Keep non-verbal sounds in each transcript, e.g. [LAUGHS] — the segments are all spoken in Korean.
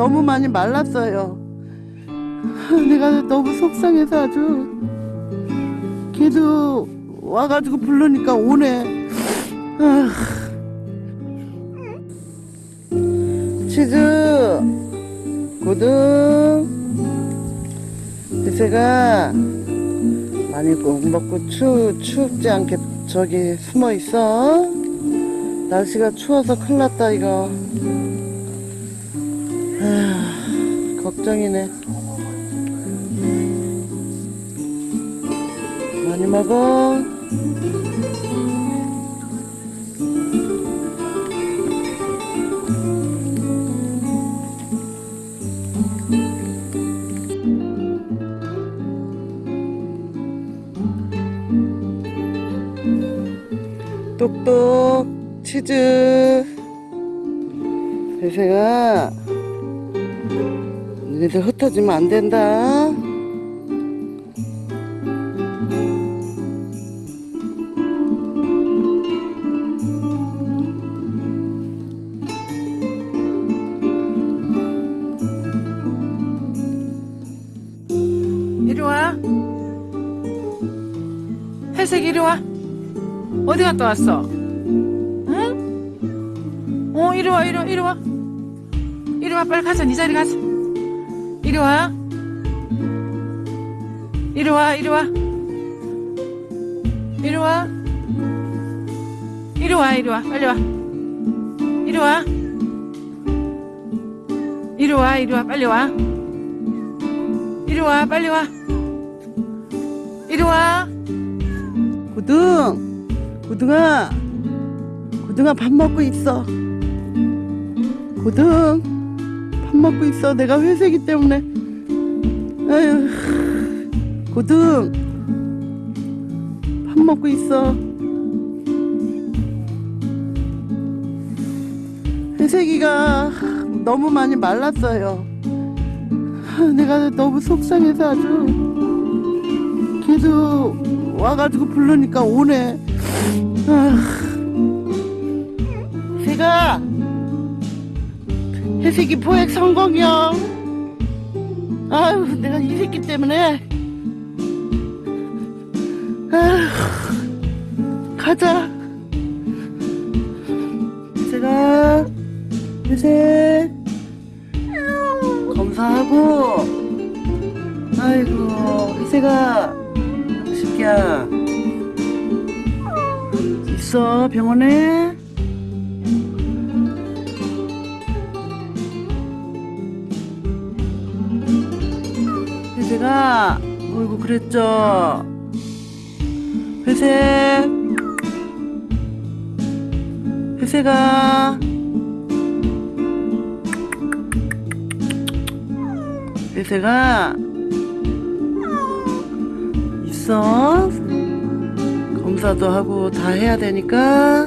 너무 많이 말랐어요. [LAUGHS] 내가 너무 속상해서 아주 걔도 와가지고 부르니까 오네. 아. 치즈 고등 대세가 많이 꼭 먹고 추, 춥지 않게 저기 숨어 있어. 날씨가 추워서 큰일 났다, 이거. 아, 걱정이네. 많이 먹어. 똑똑 치즈 배세가 너희들 흩어지면 안 된다 이리 와. 회색 이리 와. 어디 갔다 왔어? 응? 어, 이리 와, 이리 와, 이리 와. 이리 와, 빨리 가자. 네 자리 가자. 이리 와. 이리 와, 이리 와. 이리 와. 이리 와, 이리 와. 빨리 와. 이리 와. 이리 와, 이리 와. 빨리 와. 이리 와, 빨리 와. 이리 와. 고등 고등아 고등아 밥 먹고 있어 고등 밥 먹고 있어. 내가 회색이 때문에. 아유 고등. 밥 먹고 있어. 회색이가 너무 많이 말랐어요. 내가 너무 속상해서 아주 걔도 와가지고 부르니까 오네. 아, 새가 해색이 포획 성공이야. 아유, 내가 이 새끼 때문에. 아, 가자. 새가 회색 검사하고. 아이고, 회색아. 새끼야 있어 병원에 회색아 어이구 그랬죠 회색 회색아 회색아 있어. 검사도 하고 다 해야 되니까.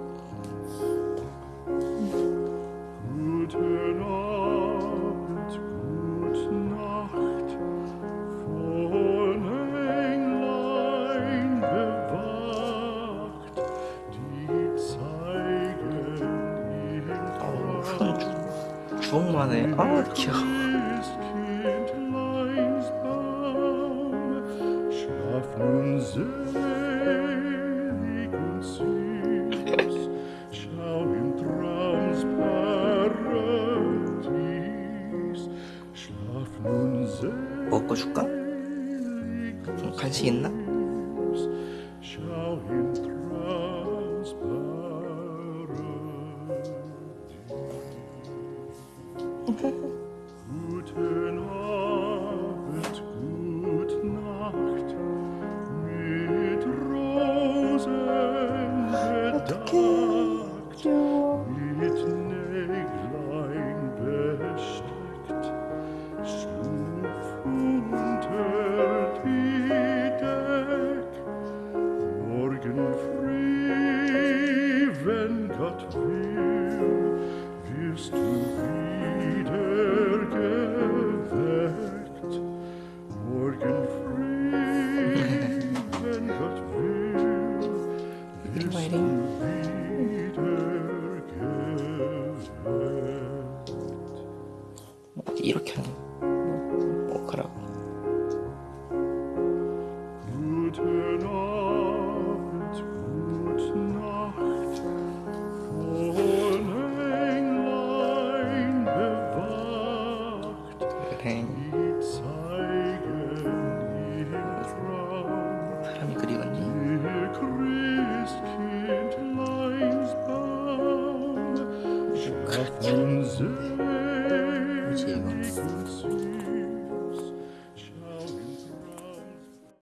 부엌만에 아 귀여워 [LAUGHS] 먹고 줄까? 간식 있나? 이렇게 하는 뭐 가라고 사람이 그리웠니?